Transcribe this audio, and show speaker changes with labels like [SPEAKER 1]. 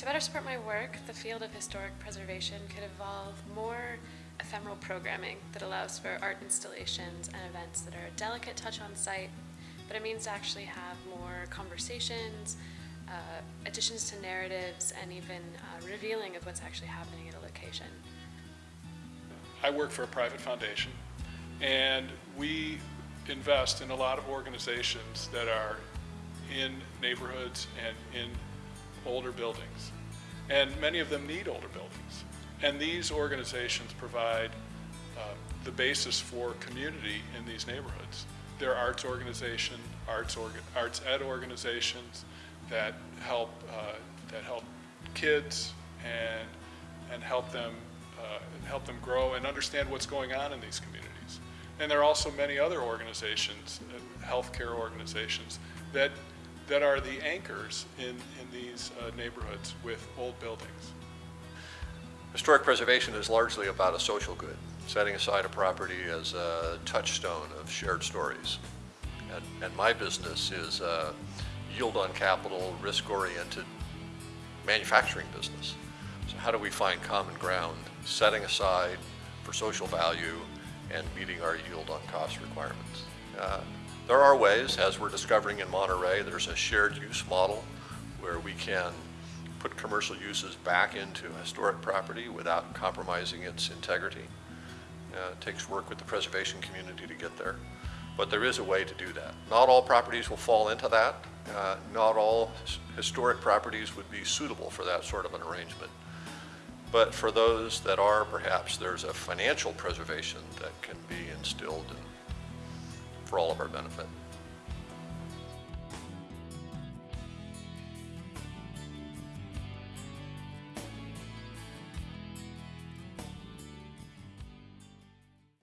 [SPEAKER 1] To better support my work, the field of historic preservation could evolve more ephemeral programming that allows for art installations and events that are a delicate touch on site, but it means to actually have more conversations, uh, additions to narratives, and even uh, revealing of what's actually happening at a location.
[SPEAKER 2] I work for a private foundation, and we invest in a lot of organizations that are in neighborhoods and in older buildings. And many of them need older buildings. And these organizations provide uh, the basis for community in these neighborhoods. They're arts organization, arts, orga, arts ed organizations that help, uh, that help kids and, and help them, uh, help them grow and understand what's going on in these communities. And there are also many other organizations, healthcare organizations, that, that are the anchors in, in these uh, neighborhoods with old buildings.
[SPEAKER 3] Historic preservation is largely about a social good, setting aside a property as a touchstone of shared stories. And, and my business is a yield on capital, risk-oriented manufacturing business. So how do we find common ground, setting aside for social value and meeting our yield on cost requirements? Uh, there are ways, as we're discovering in Monterey, there's a shared use model where we can put commercial uses back into historic property without compromising its integrity. Uh, it takes work with the preservation community to get there, but there is a way to do that. Not all properties will fall into that. Uh, not all historic properties would be suitable for that sort of an arrangement. But for those that are, perhaps there's a financial preservation that can be instilled in, for all of our benefit.